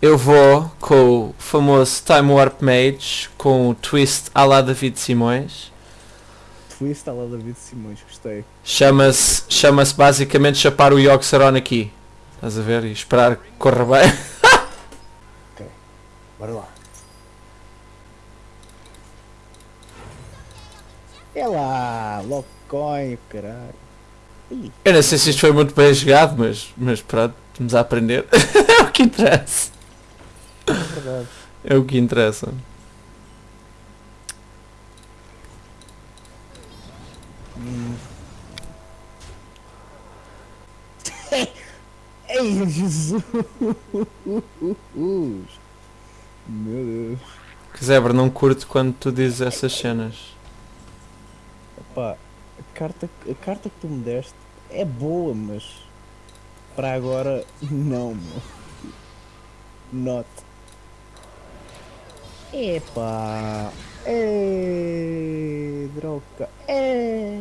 eu vou com o famoso Time Warp Mage com o twist à la David Simões. Twist à la David Simões, gostei. Chama-se chama basicamente chapar o Yogg-Saron aqui. Estás a ver? E esperar que corra bem. Bora lá. É lá, Locoin, caralho. Ih, Eu não sei se isto foi muito bem jogado, mas, mas pronto, estamos a aprender. é o que interessa. É. É o que interessa. Ei, Jesus! Meu Deus. Que Zebra, não curto quando tu dizes essas cenas. Epá, a carta, a carta que tu me deste é boa, mas para agora não, meu. Not. Epá. É, droga. É.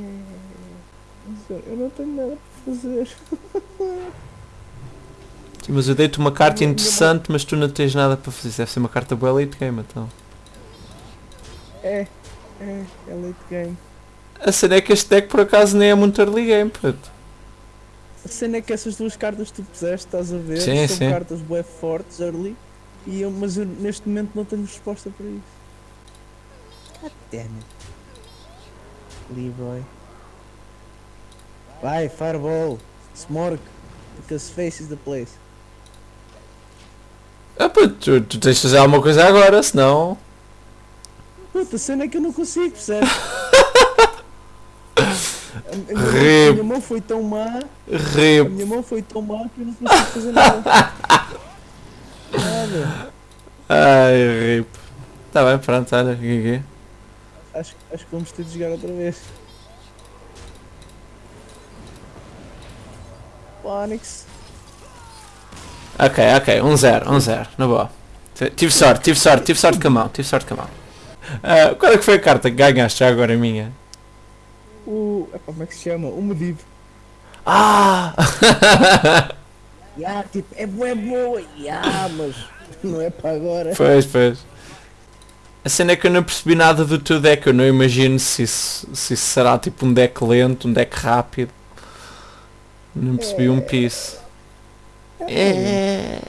Eu não tenho nada para fazer. Sim, mas eu dei-te uma carta interessante, mas tu não tens nada para fazer. Deve ser uma carta boa late game, então. É, é, é late game. A cena é que este deck por acaso nem é muito early game, puto. A cena é que essas duas cartas que tu puseste, estás a ver? Sim, São sim. cartas bué fortes, early. E eu, mas eu neste momento não tenho resposta para isso. God damn it. Leroy. Vai, Fireball. Smorg. Because face is the place. Ah, puto, tu, tu tens de fazer alguma coisa agora, senão. Puta, a cena é que eu não consigo, percebes? A, a minha mão- a Rip. minha mão foi tão má, a Rip. minha mão foi tão má que eu não consigo fazer. Nada. Ai, rip. Tá bem, pronto, olha, aqui. Acho, acho que vamos ter de jogar outra vez. Onyx. Ok, ok, 1-0, 1-0, na boa. Tive sorte, tive sorte, tive sorte com a mão, tive sorte com a mão. Ah, qual é que foi a carta que ganhaste já agora minha? O. epá, como é que se chama? O Medivo. Ah! Ya, tipo, é boa, é boa. Ya, mas não é para agora. pois, pois. A cena é que eu não percebi nada do teu deck, eu não imagino se isso, se isso será tipo um deck lento, um deck rápido. Não percebi um piece. É.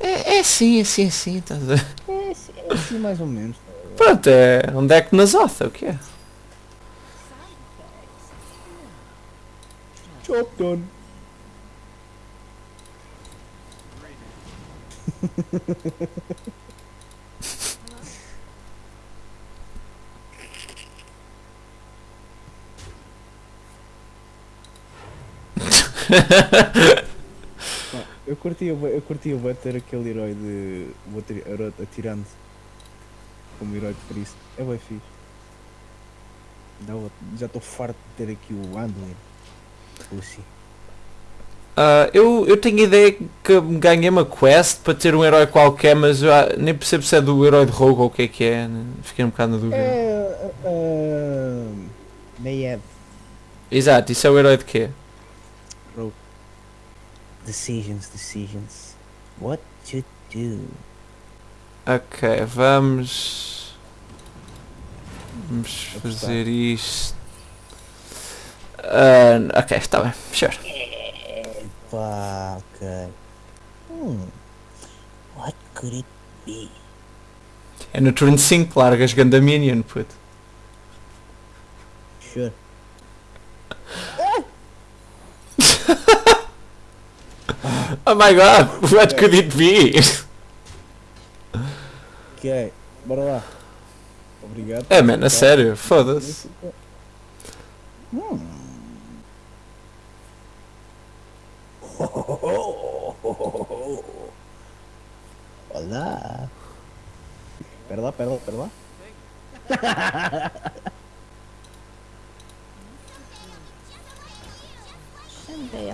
É, é sim, é sim, é sim, estás a? É, assim- é assim mais ou menos. Pronto, é um deck na Zotha, o que é? Job done. Eu curtia, bué- eu curtia bué ter aquele herói de. o atirando como herói de Cristo. É bem fixe. Já estou farto de ter aqui o Anduin. Pussy. Ah, eu, eu tenho a ideia que ganhei uma quest para ter um herói qualquer, mas eu ah, nem percebo se é do herói de rogue ou o que é que é. né? Fiquei um bocado na dúvida. É. Uh, Nayab. Exato, isso é o herói de quê? Decisions, decisions. What to do? Ok, vamos. Vamos fazer isto. Ah, ok, está bem, sure. Pá, ok. Hmm. What could it be? É no turno 5, largas Ganda Minion, puto. Sure. Oh my god, what could it be? Ok, bora lá. Obrigado. É, mano, a sério, foda-se. Hum. Olá. Pera lá, pera lá, pera lá. Someday.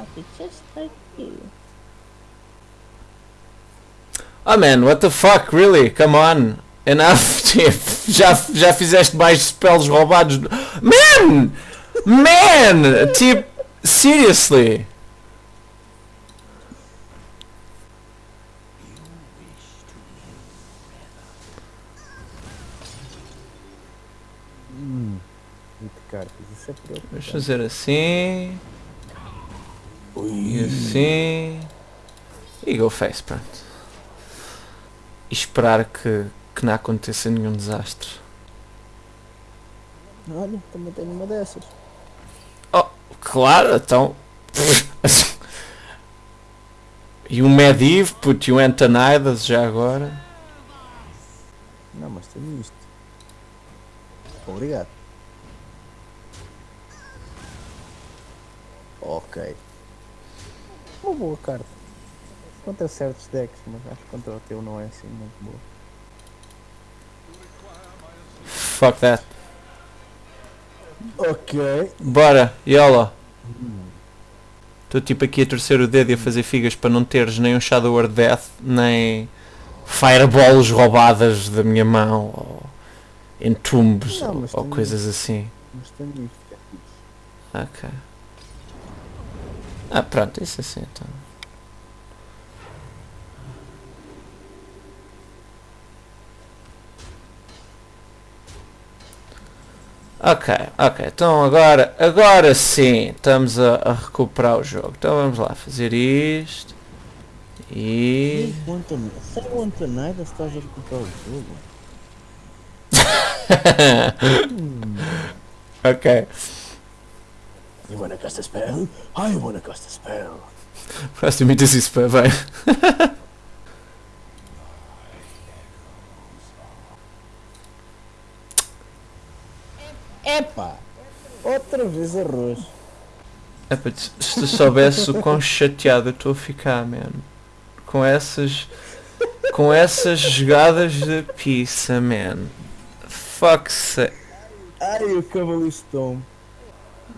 Oh man, what the fuck, really? Come on. Enough, tipo, já, já fizeste mais spells roubados. Man! Man! Tipo, seriously. Cartas, isso é Vamos preocupante. fazer assim. E Ui. assim. E go face, pronto. E esperar que, que não aconteça nenhum desastre. Olha, também tenho uma dessas. Claro, então. e um Mediv, put e um Antonidas já agora. Não, mas tenho isto. Obrigado. Ok. Uma boa carta. Contra certos decks, mas acho que contra o teu não é assim muito boa. Fuck that. Ok. Bora, YOLO. Estou tipo aqui a torcer o dedo e a fazer figas para não teres nem um Shadow Word Death, nem fireballs roubadas da minha mão, ou entumbos, Não, ou, coisas assim. Mas tenho isto. é fixe. Ok. Ah, pronto, isso assim então. Ok, ok, então agora, agora sim, estamos a, a recuperar o jogo. Então vamos lá, fazer isto. E... O Anton- Sem o Antonida estás a recuperar o jogo. ok. You wanna cast a spell? I wanna cast a spell. Próximo isso isso para bem. Epá! Outra vez arroz. Epá, se se tu soubesse o quão chateado eu estou a ficar, mano. Com essas. Com essas jogadas de pizza, man. Fuck se. Ai, o Cavalistão.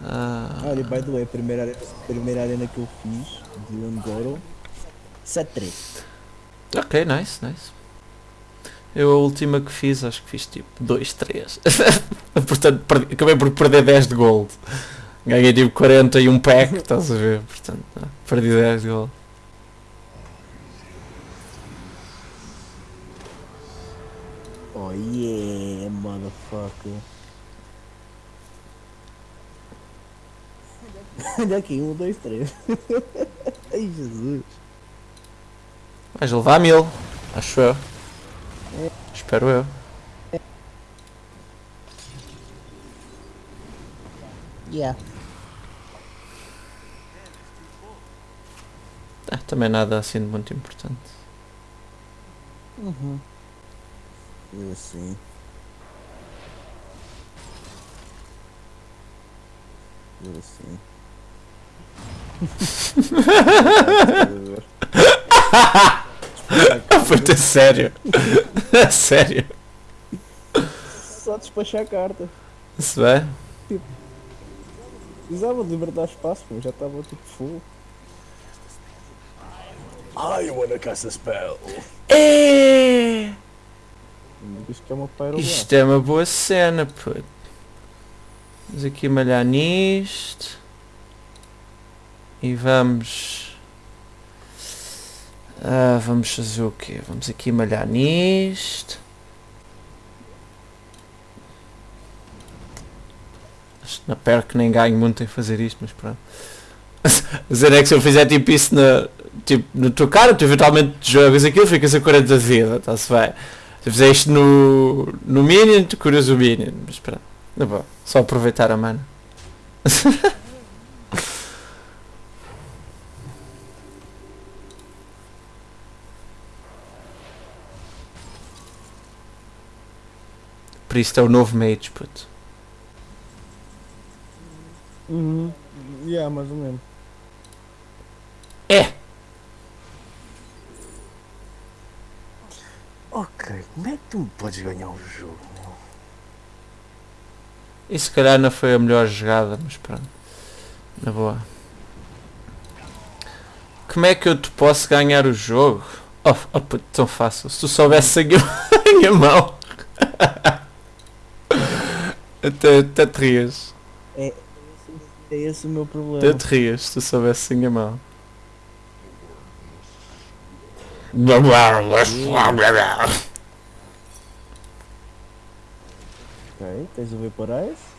Ah, Olha, by the way, a primeira, arena- a primeira arena que eu fiz de Ungoro 7-3. ok, nice, nice. Eu a última que fiz, acho que fiz tipo 2, 3. Portanto, perdi- acabei por perder 10 de gold. Ganhei tipo 40 e um pack, estás a ver? Portanto, ah, perdi 10 de gold. Oh yeah, motherfucker. Olha aqui, um, dois, três. Ai Jesus. Vais levar mil, acho eu. Espero eu. Yeah. Ah, também nada assim de muito importante. Uhum. Eu assim. Eu assim. Puta, é sério. É sério. Só despachar a carta. Se vai? Precisava de libertar espaço, mas já estava tipo full. I wanna cast a spell. É. Que é uma. Isto é uma boa cena, puto. Vamos aqui malhar nisto. E vamos... Ah, vamos fazer o quê? Vamos aqui malhar nisto. Não perco que nem ganho muito em fazer isto, mas pronto. Dizer é que se eu fizer tipo isso na, tipo, na tua cara, tu eventualmente jogas aquilo, ficas a 40 de vida, está-se bem. Se fizer isto no, no Minion, tu curas o Minion. Mas pronto, na boa, só aproveitar a mana. Isso é o novo Mage, puto. Uhum. Yeah, mais ou menos. É! Ok, como é que tu me podes ganhar o jogo? meu? E se calhar não foi a melhor jogada, mas pronto. Na boa. Como é que eu te posso ganhar o jogo? Oh, oh puto, tão fácil. Se tu soubesse a minha mão. Até, até te rias. É esse o meu problema. Até te rias se tu soubesse a minha mão. Ok, tens o Vaporize.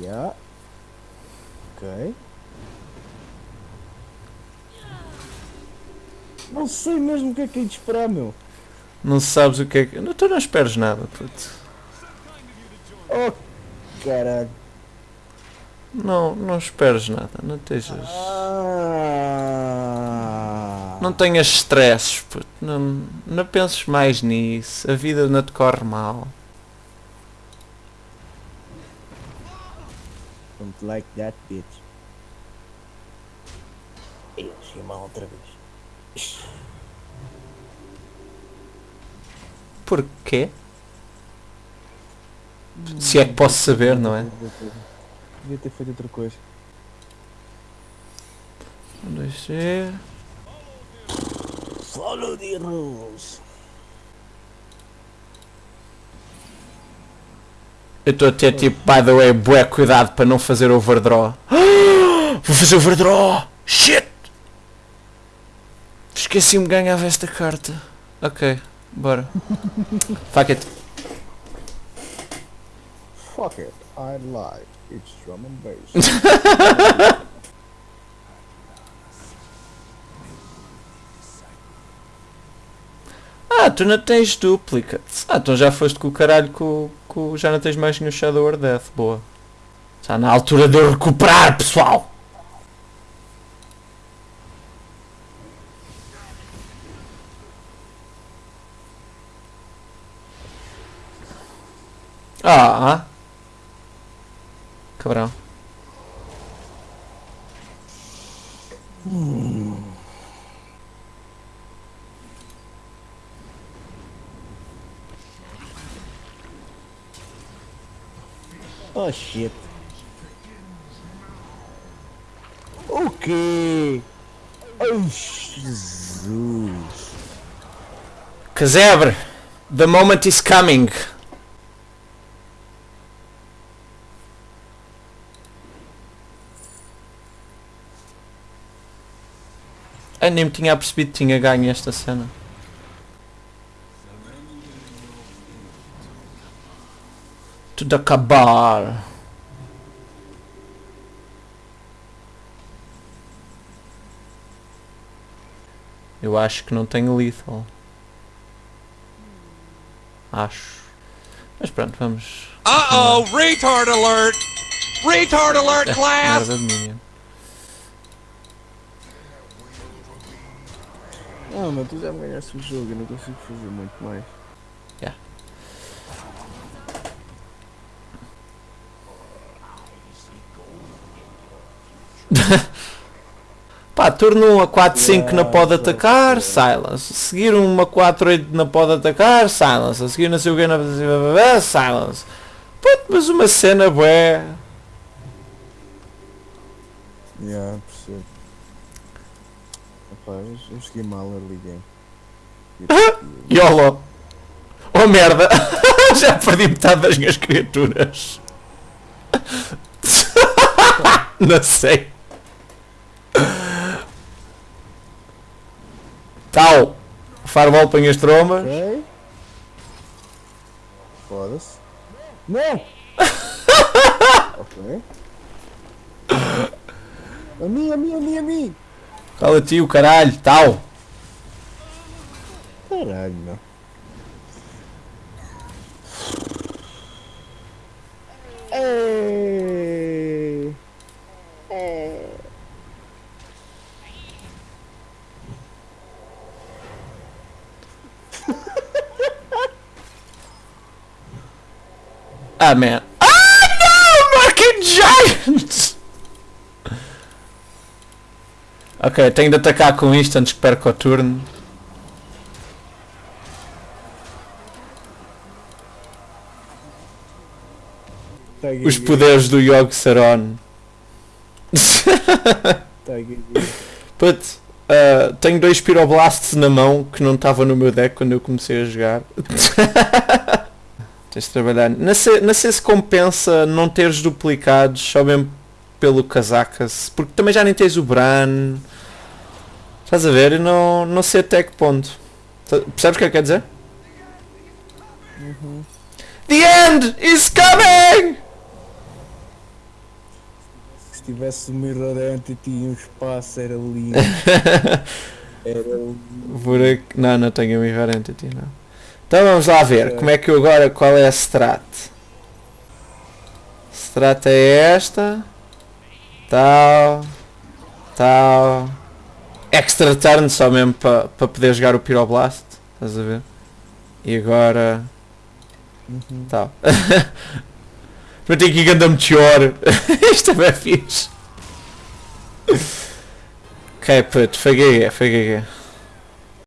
Yeah. Ok. Não sei mesmo o que é que é de esperar, meu. Não sabes o que é que. Não, tu não esperes nada, puto. Oh, caralho. Não, não esperes nada, não estejas. Ah. Não tenhas stresses, puto. Não, não penses mais nisso. A vida não te corre mal. Don't like that bitch. Eu mal outra vez. Porquê? Se é que posso saber, não é? Devia ter feito outra coisa. Um, dois, três. Follow the rules. Eu estou a ter tipo, by the way, bué cuidado para não fazer overdraw. Vou fazer overdraw! Shit! Esqueci-me que ganhava esta carta. Ok, bora. Fuck it. Fuck it, I lied. It's drum and bass. Ah, tu não tens duplicates. Ah, então já foste com o caralho com, com já não tens mais nenhum Shadow or Death. Boa. Está na altura de eu recuperar, pessoal! Ah! Cabrão. oh shit. Ok. Oh Jesus. Casebre! The moment is coming! Eu nem me tinha percebido que tinha ganho esta cena. Tudo acabar. Eu acho que não tenho lethal. Acho. Mas pronto, vamos. Uh-oh, retard alert! Retard alert, class! Ah, mas tu já me ganhaste o jogo, eu não consigo fazer muito mais. Pá, turno 1 a 4, 5 não Yeah, pode atacar, silence. Seguir uma 4, 8 não pode atacar, silence. A seguir não sei o que, que, silence. Puto, mas uma cena bué. Yeah, percebo. Rapaz, eu cheguei mal early game. YOLO. Oh merda. Já perdi metade das minhas criaturas. não sei. Tal. Fireball põe as trombas. Ok. Foda-se. Não! ok. A mim, a mim, a mim, a mim! Cala-te o caralho. Tal. Caralho, meu. Ei! Ah, man. Ah, no! Market Giant! Ok, tenho de atacar com isto antes que perca o turno. Os poderes do Yog Saron. Put, uh, tenho dois Pyroblasts na mão que não estavam no meu deck quando eu comecei a jogar. Tens de trabalhar. Não sei, não sei se compensa não teres duplicados só mesmo pelo Kazakas, porque também já nem tens o Bran. Estás a ver? Eu não, não sei até que ponto. Tá- Percebes o que é que quer dizer? The end is coming! se tivesse o Mirror Entity e um espaço era lindo. Era lindo. Por aqui- Não, não tenho a Mirror Entity, não. Então vamos lá ver, como é que eu agora, qual é a strat? Strat é esta. Tal. Tal. Extra turn só mesmo para poder jogar o Pyroblast. Estás a ver? E agora. Uhum. Tal. Para ter aqui ganda meteor. Isto também é fixe. Ok, puto, foi GG, foi GG.